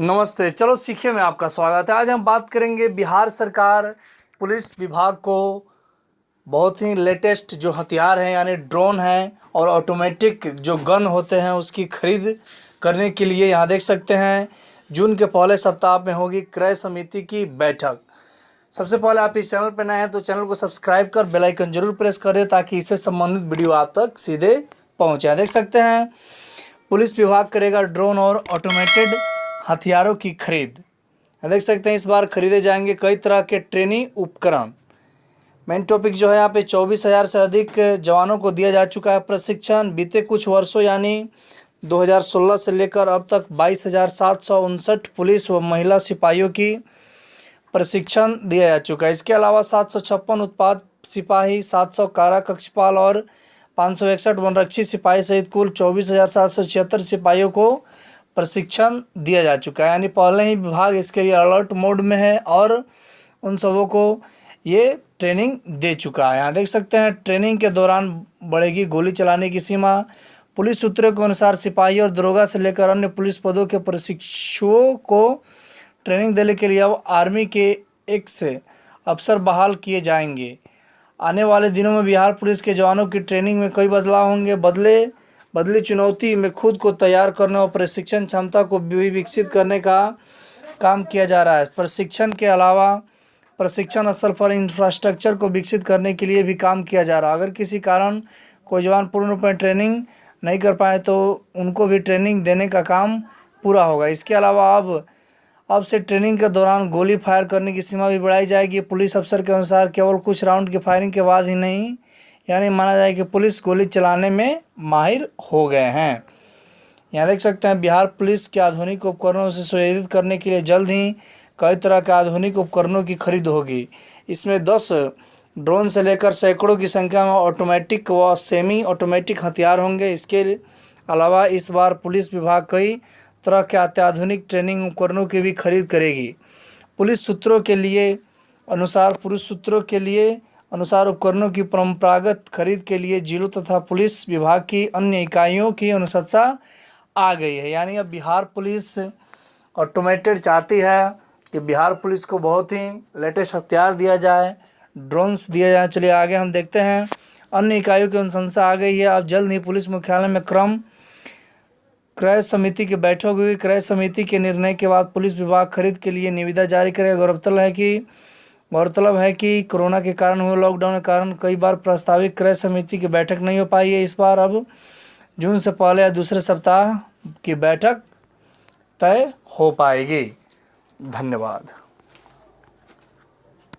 नमस्ते। चलो सीखे में आपका स्वागत है। आज हम बात करेंगे बिहार सरकार पुलिस विभाग को बहुत ही लेटेस्ट जो हथियार हैं, यानी ड्रोन हैं और ऑटोमेटिक जो गन होते हैं, उसकी खरीद करने के लिए यहाँ देख सकते हैं। जून के पहले सप्ताह में होगी क्रय समिति की बैठक। सबसे पहले आप इस चैनल पर नए हैं तो चैनल को सब्सक्राइब कर बेल आइकन ज़रूर प्रेस कर ताकि इससे संबंधित वीडियो आप तक सीधे पहुँचे। देख सकते हैं, पुलिस विभाग करेगा ड्रोन और ऑटोमेटेड हथियारों की खरीद। देख सकते हैं इस बार खरीदे जाएँगे कई तरह के ट्रेनिंग उपकरण। मेन टॉपिक जो है यहाँ पे चौबीस हज़ार से अधिक जवानों को दिया जा चुका है प्रशिक्षण। बीते कुछ वर्षों यानी 2016 से लेकर अब तक बाईस पुलिस व महिला सिपाहियों की प्रशिक्षण दिया जा चुका है। इसके अलावा सात सौ छप्पन उत्पाद सिपाही, सात सौ कारा कक्षपाल और पाँच सौ इकसठ वनरक्षी सिपाही सहित कुल चौबीस सिपाहियों को प्रशिक्षण दिया जा चुका है। यानी पहले ही विभाग इसके लिए अलर्ट मोड में है और उन सबों को ये ट्रेनिंग दे चुका है। यहाँ देख सकते हैं ट्रेनिंग के दौरान बढ़ेगी गोली चलाने की सीमा। पुलिस सूत्रों के अनुसार सिपाही और दरोगा से लेकर अन्य पुलिस पदों के प्रशिक्षुओं को ट्रेनिंग देने के लिए अब आर्मी के एक से अफसर बहाल किए जाएँगे। आने वाले दिनों में बिहार पुलिस के जवानों की ट्रेनिंग में कई बदलाव होंगे। बदले बदली चुनौती में खुद को तैयार करने और प्रशिक्षण क्षमता को भी विकसित करने का काम किया जा रहा है। प्रशिक्षण के अलावा प्रशिक्षण स्थल पर इंफ्रास्ट्रक्चर को विकसित करने के लिए भी काम किया जा रहा है। अगर किसी कारण कोई जवान पूर्ण रूप में ट्रेनिंग नहीं कर पाए तो उनको भी ट्रेनिंग देने का काम पूरा होगा। इसके अलावा अब अब से ट्रेनिंग के दौरान गोली फायर करने की सीमा भी बढ़ाई जाएगी। पुलिस अफसर के अनुसार केवल कुछ राउंड की फायरिंग के बाद ही नहीं यानी माना जाए कि पुलिस गोली चलाने में माहिर हो गए हैं। यहाँ देख सकते हैं, बिहार पुलिस के आधुनिक उपकरणों से सुयोजित करने के लिए जल्द ही कई तरह के आधुनिक उपकरणों की खरीद होगी। इसमें दस ड्रोन से लेकर सैकड़ों की संख्या में ऑटोमेटिक व सेमी ऑटोमेटिक हथियार होंगे। इसके अलावा इस बार पुलिस विभाग कई तरह के अत्याधुनिक ट्रेनिंग उपकरणों की भी खरीद करेगी। पुलिस सूत्रों के लिए अनुसार, पुलिस सूत्रों के लिए अनुसार उपकरणों की परंपरागत खरीद के लिए जिलों तथा पुलिस विभाग की अन्य इकाइयों की अनुशंसा आ गई है। यानी अब बिहार पुलिस ऑटोमेटेड चाहती है कि बिहार पुलिस को बहुत ही लेटेस्ट हथियार दिया जाए ड्रोन्स दिया जाए। चलिए आगे हम देखते हैं। अन्य इकाइयों की अनुशंसा आ गई है। अब जल्द ही पुलिस मुख्यालय में क्रम, क्रय समिति की बैठक हुई क्रय समिति के निर्णय के बाद पुलिस विभाग खरीद के लिए निविदा जारी करेगा। गौरतलब है कि गौरतलब है कि कोरोना के कारण हुए लॉकडाउन के कारण कई बार प्रस्तावित क्रय समिति की बैठक नहीं हो पाई है इस बार। अब जून से पहले या दूसरे सप्ताह की बैठक तय हो पाएगी। धन्यवाद।